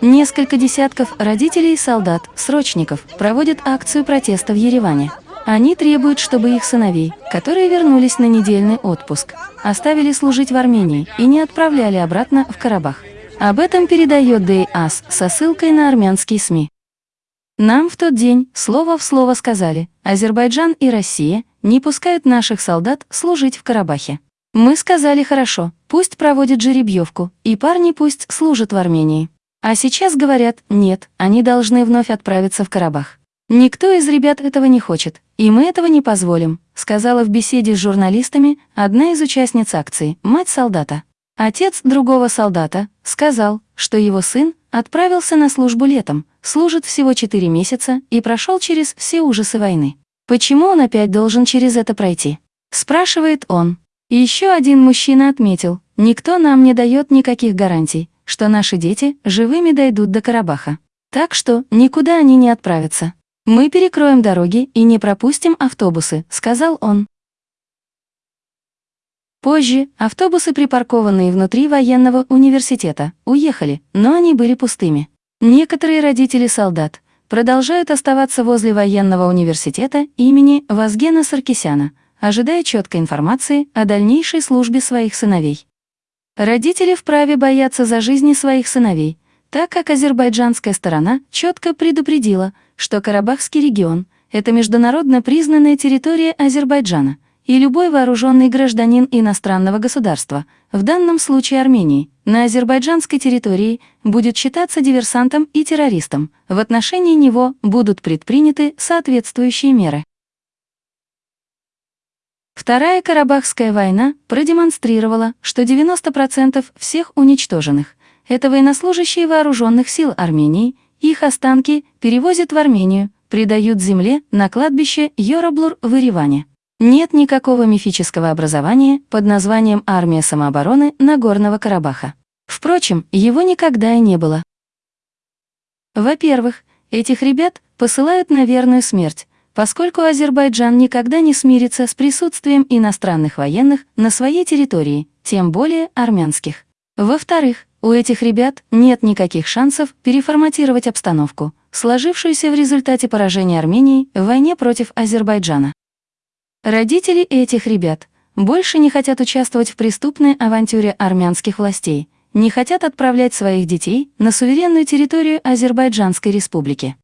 Несколько десятков родителей и солдат, срочников, проводят акцию протеста в Ереване. Они требуют, чтобы их сыновей, которые вернулись на недельный отпуск, оставили служить в Армении и не отправляли обратно в Карабах. Об этом передает ДАС со ссылкой на армянские СМИ. Нам в тот день слово в слово сказали, Азербайджан и Россия не пускают наших солдат служить в Карабахе. Мы сказали хорошо, пусть проводят жеребьевку, и парни пусть служат в Армении. А сейчас говорят, нет, они должны вновь отправиться в Карабах. Никто из ребят этого не хочет, и мы этого не позволим, сказала в беседе с журналистами одна из участниц акции, мать солдата. Отец другого солдата сказал, что его сын отправился на службу летом, служит всего 4 месяца и прошел через все ужасы войны. Почему он опять должен через это пройти? Спрашивает он. Еще один мужчина отметил, никто нам не дает никаких гарантий, что наши дети живыми дойдут до Карабаха. Так что никуда они не отправятся. Мы перекроем дороги и не пропустим автобусы, сказал он. Позже автобусы, припаркованные внутри военного университета, уехали, но они были пустыми. Некоторые родители солдат продолжают оставаться возле военного университета имени Вазгена Саркисяна, ожидая четкой информации о дальнейшей службе своих сыновей. Родители вправе бояться за жизни своих сыновей, так как азербайджанская сторона четко предупредила, что Карабахский регион – это международно признанная территория Азербайджана, и любой вооруженный гражданин иностранного государства, в данном случае Армении, на азербайджанской территории будет считаться диверсантом и террористом, в отношении него будут предприняты соответствующие меры. Вторая Карабахская война продемонстрировала, что 90% всех уничтоженных – это военнослужащие вооруженных сил Армении, их останки перевозят в Армению, придают земле на кладбище Йораблур в Ереване. Нет никакого мифического образования под названием «Армия самообороны Нагорного Карабаха». Впрочем, его никогда и не было. Во-первых, этих ребят посылают на верную смерть, поскольку Азербайджан никогда не смирится с присутствием иностранных военных на своей территории, тем более армянских. Во-вторых, у этих ребят нет никаких шансов переформатировать обстановку, сложившуюся в результате поражения Армении в войне против Азербайджана. Родители этих ребят больше не хотят участвовать в преступной авантюре армянских властей, не хотят отправлять своих детей на суверенную территорию Азербайджанской республики.